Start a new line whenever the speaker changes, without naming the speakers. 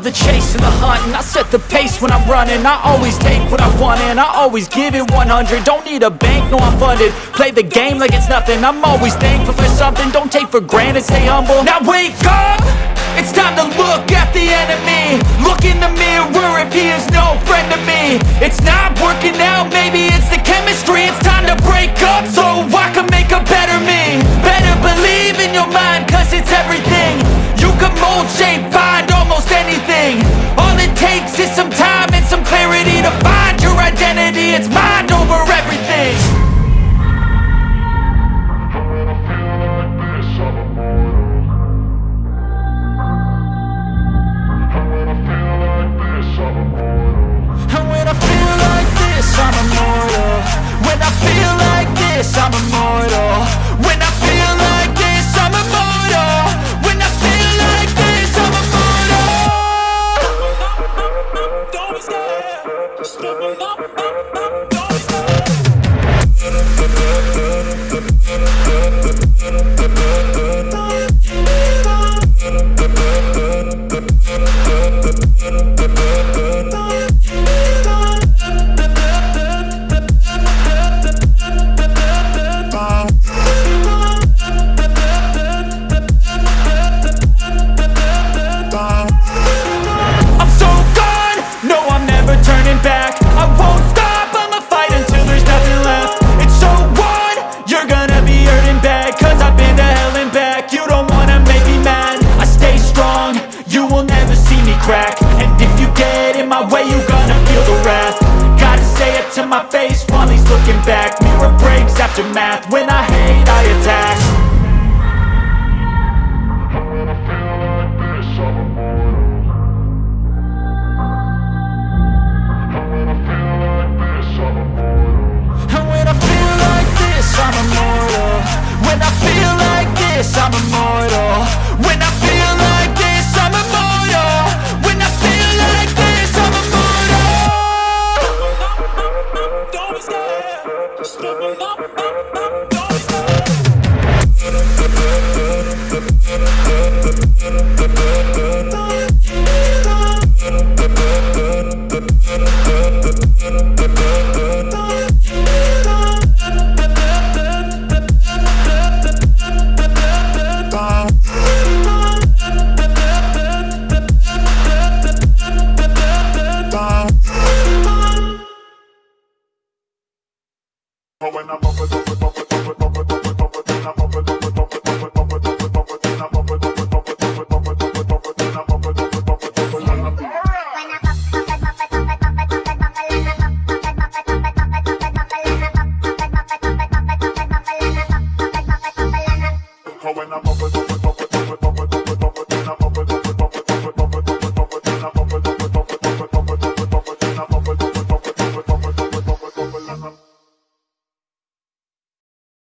the chase and the hunting. I set the pace when I'm running. I always take what I want and I always give it 100 Don't need a bank, no I'm funded. Play the game like it's nothing. I'm always thankful for something. Don't take for granted, stay humble. Now wake up! It's time to look at the enemy. Look in the mirror if he is no friend to me. It's not working out, maybe it's the chemistry. It's time to break up so feel like this, I'm immortal. When to my face. While he's looking back Mirror breaks after math, when I hate I attack When I'm up with up with up with up with up with up with up with then I'm up with up with up with up with up with up with up with then I'm up with up with up with up with up with up with up with then I'm up with up with up with up with up with when I'm
up with up with
up with up with up with